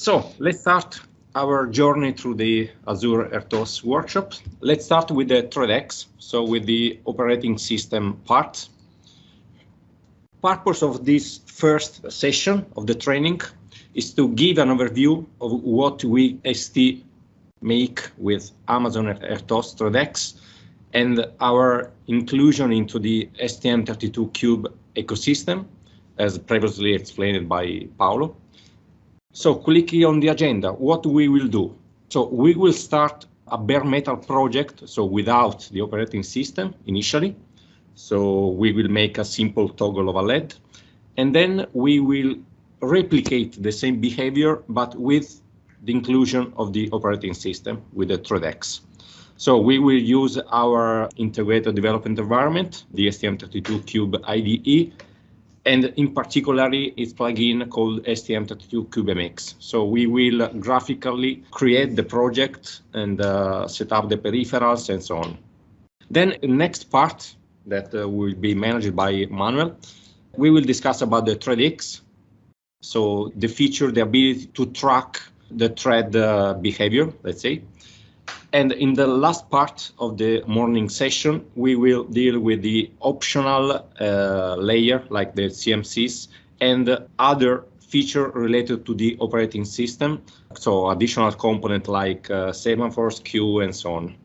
So let's start our journey through the Azure RTOS workshop. Let's start with the ThreadX, so with the operating system part. Purpose of this first session of the training is to give an overview of what we ST make with Amazon RTOS ThreadX and our inclusion into the STM32Cube ecosystem, as previously explained by Paolo. So clicking on the agenda, what we will do. So we will start a bare metal project, so without the operating system initially. So we will make a simple toggle of a LED, and then we will replicate the same behavior, but with the inclusion of the operating system with the ThreadX. So we will use our integrated development environment, the STM32Cube IDE, and in particular its plugin called STM32CubeMX. So we will graphically create the project and uh, set up the peripherals and so on. Then the next part that uh, will be managed by Manuel, we will discuss about the ThreadX. So the feature, the ability to track the thread uh, behavior, let's say. And in the last part of the morning session, we will deal with the optional uh, layer like the CMSIS and other feature related to the operating system. So additional component like uh, semaphores, queue, and so on.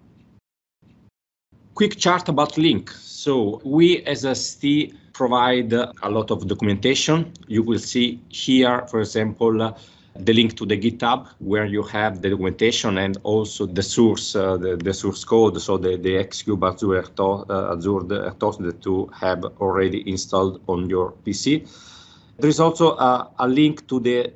Quick chart about Link. So we as a ST provide a lot of documentation. You will see here, for example, the link to the GitHub where you have the documentation and also the source, uh, the, the, source code, so the, the Xcube Azure, uh, Azure that you have already installed on your PC. There is also a, a link to the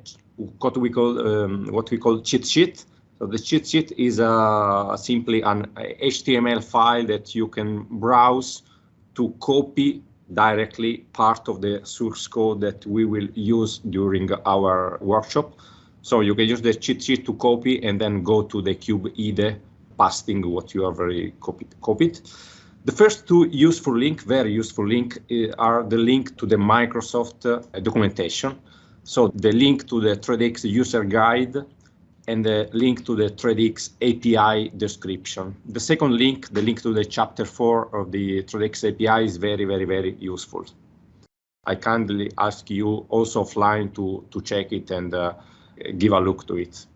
what we call um, what we call cheat sheet. So the cheat sheet is uh, simply an HTML file that you can browse to copy directly part of the source code that we will use during our workshop. So you can use the cheat sheet to copy and then go to the cube IDE, pasting what you have already copied. copied. The first two useful link, very useful link, eh, are the link to the Microsoft uh, documentation. So the link to the ThreadX user guide and the link to the ThreadX API description. The second link, the link to the chapter four of the ThreadX API is very, very, very useful. I kindly ask you also offline to, to check it and uh, give a look to it.